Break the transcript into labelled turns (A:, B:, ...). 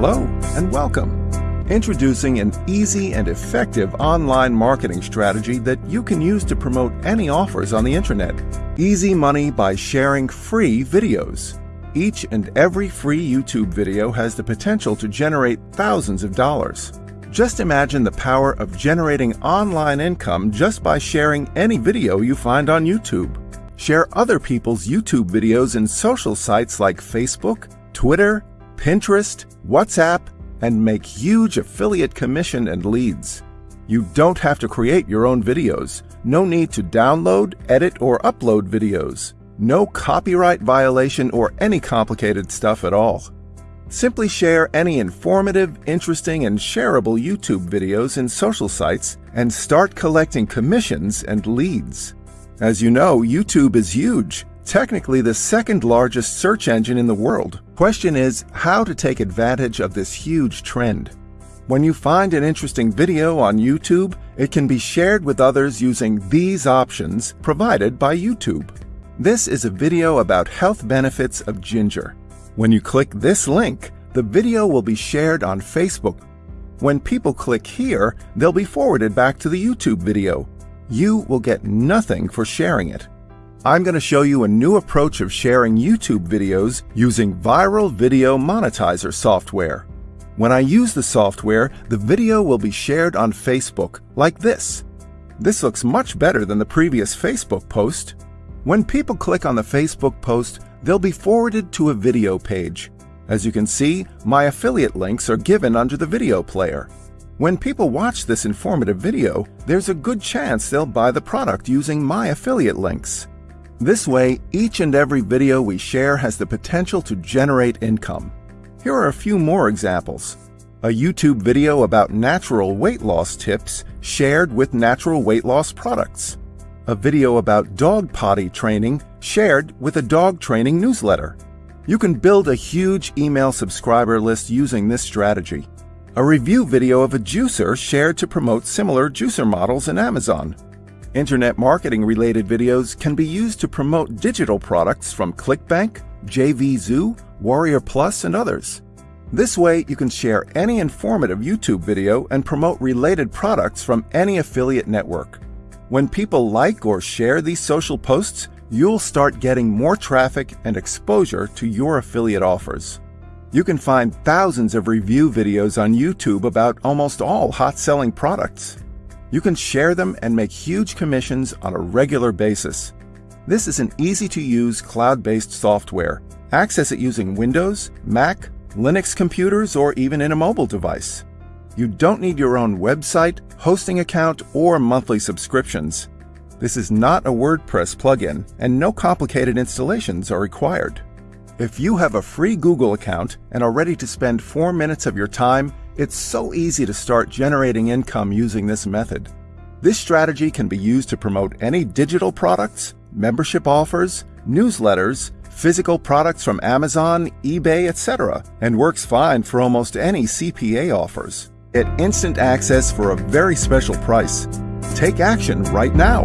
A: Hello and welcome. Introducing an easy and effective online marketing strategy that you can use to promote any offers on the internet. Easy money by sharing free videos. Each and every free YouTube video has the potential to generate thousands of dollars. Just imagine the power of generating online income just by sharing any video you find on YouTube. Share other people's YouTube videos in social sites like Facebook, Twitter, Pinterest, WhatsApp, and make huge affiliate commission and leads. You don't have to create your own videos. No need to download, edit, or upload videos. No copyright violation or any complicated stuff at all. Simply share any informative, interesting, and shareable YouTube videos in social sites and start collecting commissions and leads. As you know, YouTube is huge technically the second largest search engine in the world. Question is how to take advantage of this huge trend. When you find an interesting video on YouTube, it can be shared with others using these options provided by YouTube. This is a video about health benefits of ginger. When you click this link, the video will be shared on Facebook. When people click here, they'll be forwarded back to the YouTube video. You will get nothing for sharing it. I'm going to show you a new approach of sharing YouTube videos using Viral Video Monetizer software. When I use the software, the video will be shared on Facebook, like this. This looks much better than the previous Facebook post. When people click on the Facebook post, they'll be forwarded to a video page. As you can see, my affiliate links are given under the video player. When people watch this informative video, there's a good chance they'll buy the product using my affiliate links. This way, each and every video we share has the potential to generate income. Here are a few more examples. A YouTube video about natural weight loss tips shared with natural weight loss products. A video about dog potty training shared with a dog training newsletter. You can build a huge email subscriber list using this strategy. A review video of a juicer shared to promote similar juicer models in Amazon. Internet marketing related videos can be used to promote digital products from ClickBank, JVZoo, Warrior Plus, and others. This way, you can share any informative YouTube video and promote related products from any affiliate network. When people like or share these social posts, you'll start getting more traffic and exposure to your affiliate offers. You can find thousands of review videos on YouTube about almost all hot selling products. You can share them and make huge commissions on a regular basis. This is an easy-to-use cloud-based software. Access it using Windows, Mac, Linux computers, or even in a mobile device. You don't need your own website, hosting account, or monthly subscriptions. This is not a WordPress plugin, and no complicated installations are required. If you have a free Google account and are ready to spend 4 minutes of your time it's so easy to start generating income using this method. This strategy can be used to promote any digital products, membership offers, newsletters, physical products from Amazon, eBay, etc., and works fine for almost any CPA offers. Get instant access for a very special price. Take action right now.